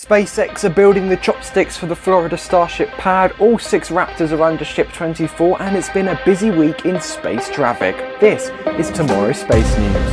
SpaceX are building the chopsticks for the Florida Starship pad, all six Raptors are under Ship 24 and it's been a busy week in space traffic. This is tomorrow's Space News.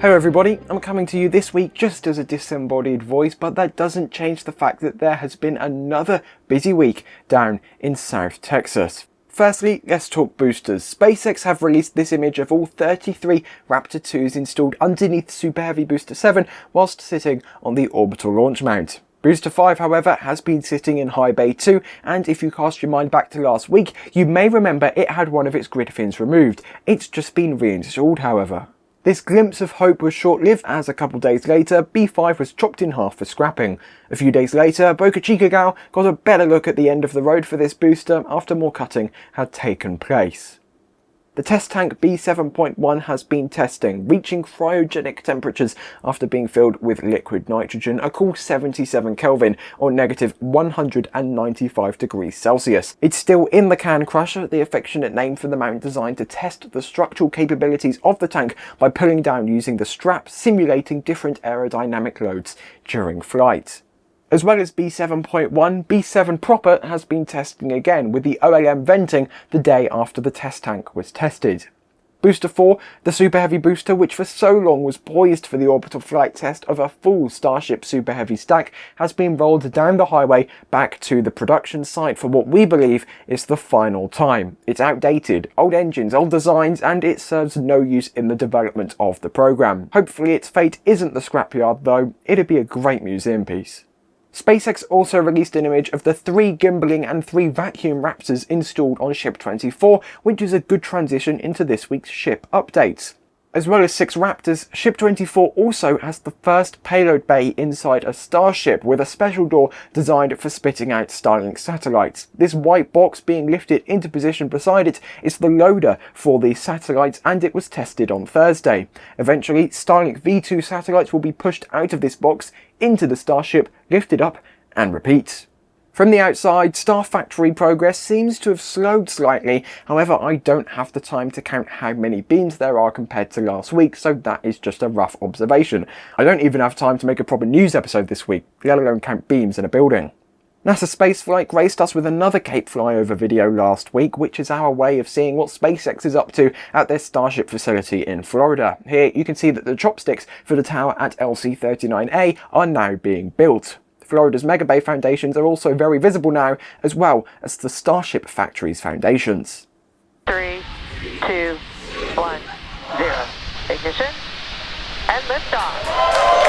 Hello everybody, I'm coming to you this week just as a disembodied voice, but that doesn't change the fact that there has been another busy week down in South Texas. Firstly, let's talk boosters. SpaceX have released this image of all 33 Raptor 2s installed underneath Super Heavy Booster 7 whilst sitting on the orbital launch mount. Booster 5, however, has been sitting in high bay 2, and if you cast your mind back to last week, you may remember it had one of its grid fins removed. It's just been reinstalled, however. This glimpse of hope was short-lived as a couple days later, B5 was chopped in half for scrapping. A few days later, Boca Chica Gal got a better look at the end of the road for this booster after more cutting had taken place. The test tank B7.1 has been testing, reaching cryogenic temperatures after being filled with liquid nitrogen, a cool 77 Kelvin or negative 195 degrees Celsius. It's still in the Can Crusher, the affectionate name for the mount designed to test the structural capabilities of the tank by pulling down using the strap, simulating different aerodynamic loads during flight. As well as B7.1, B7 proper has been testing again with the OLM venting the day after the test tank was tested. Booster 4, the Super Heavy booster which for so long was poised for the orbital flight test of a full Starship Super Heavy stack, has been rolled down the highway back to the production site for what we believe is the final time. It's outdated, old engines, old designs, and it serves no use in the development of the program. Hopefully its fate isn't the scrapyard though, it'd be a great museum piece. SpaceX also released an image of the three gimbaling and three vacuum Raptors installed on Ship 24, which is a good transition into this week's ship updates. As well as six Raptors, Ship 24 also has the first payload bay inside a Starship with a special door designed for spitting out Starlink satellites. This white box being lifted into position beside it is the loader for these satellites and it was tested on Thursday. Eventually, Starlink V2 satellites will be pushed out of this box into the Starship, lifted up and repeat. From the outside, Star Factory progress seems to have slowed slightly, however I don't have the time to count how many beams there are compared to last week, so that is just a rough observation. I don't even have time to make a proper news episode this week, let alone count beams in a building. NASA Spaceflight graced us with another Cape flyover video last week, which is our way of seeing what SpaceX is up to at their Starship facility in Florida. Here you can see that the chopsticks for the tower at LC-39A are now being built. Florida's Mega Bay foundations are also very visible now, as well as the Starship Factory's foundations. Three, two, one, zero. Ignition and liftoff.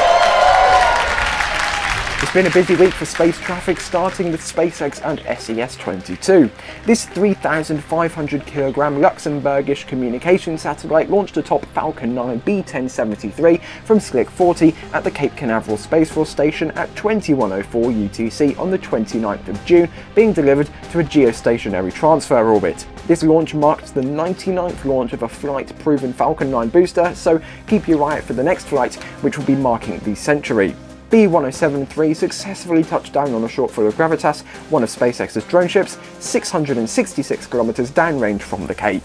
It's been a busy week for space traffic, starting with SpaceX and SES-22. This 3,500 kilogram Luxembourgish communication satellite launched atop Falcon 9 B1073 from Slick 40 at the Cape Canaveral Space Force Station at 2104 UTC on the 29th of June, being delivered to a geostationary transfer orbit. This launch marked the 99th launch of a flight-proven Falcon 9 booster, so keep your eye out for the next flight, which will be marking the century. B-1073 successfully touched down on a shortfall of Gravitas, one of SpaceX's drone ships, 666 kilometers downrange from the Cape.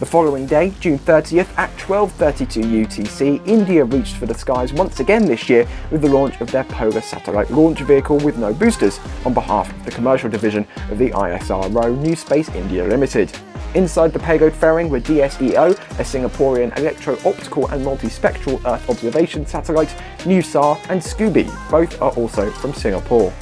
The following day, June 30th at 12.32 UTC, India reached for the skies once again this year with the launch of their Polar Satellite Launch Vehicle with no boosters on behalf of the commercial division of the ISRO New Space India Limited. Inside the payload fairing were DSEO, a Singaporean electro-optical and multispectral Earth observation satellite, NeuSAR and SCOOB-I, both are also from Singapore.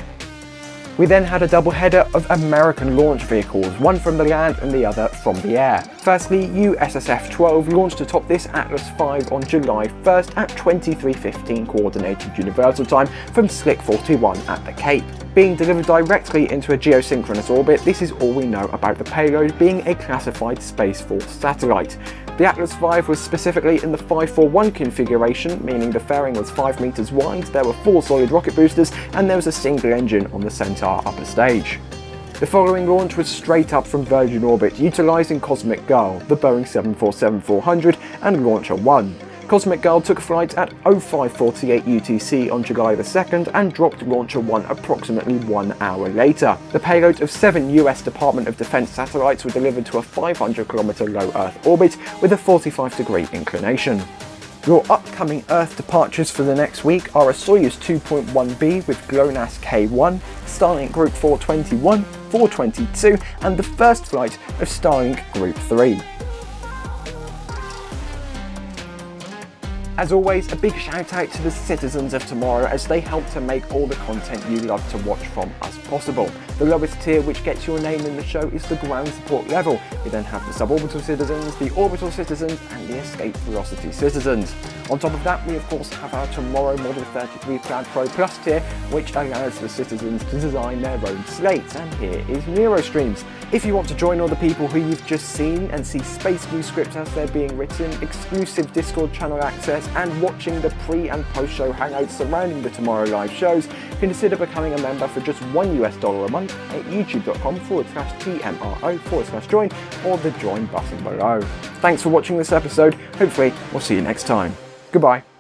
We then had a double header of American launch vehicles, one from the land and the other from the air. Firstly, USSF-12 launched atop this Atlas V on July 1st at 23.15 Coordinated Universal Time from Slick 41 at the Cape. Being delivered directly into a geosynchronous orbit, this is all we know about the payload being a classified Space Force satellite. The Atlas V was specifically in the 541 configuration, meaning the fairing was 5 meters wide, there were 4 solid rocket boosters, and there was a single engine on the Centaur upper stage. The following launch was straight up from Virgin Orbit, utilising Cosmic Girl, the Boeing 747-400 and LauncherOne. Cosmic Girl took flight at 0548 UTC on July 2nd and dropped LauncherOne approximately one hour later. The payload of seven US Department of Defense satellites were delivered to a 500 km low Earth orbit with a 45 degree inclination. Your upcoming Earth departures for the next week are a Soyuz 2.1b with GLONASS K1, Starlink Group 421, 422 and the first flight of Starlink Group 3. As always, a big shout out to the citizens of tomorrow as they help to make all the content you love to watch from us possible. The lowest tier which gets your name in the show is the ground support level. We then have the suborbital citizens, the orbital citizens and the escape velocity citizens. On top of that, we of course have our Tomorrow Model 33 Cloud Pro Plus tier, which allows the citizens to design their own slates, and here is NeuroStreams. If you want to join all the people who you've just seen and see Space View scripts as they're being written, exclusive Discord channel access, and watching the pre and post show hangouts surrounding the Tomorrow Live shows, consider becoming a member for just one US dollar a month at youtube.com forward slash TMRO forward slash join or the join button below. Thanks for watching this episode. Hopefully, we'll see you next time. Goodbye.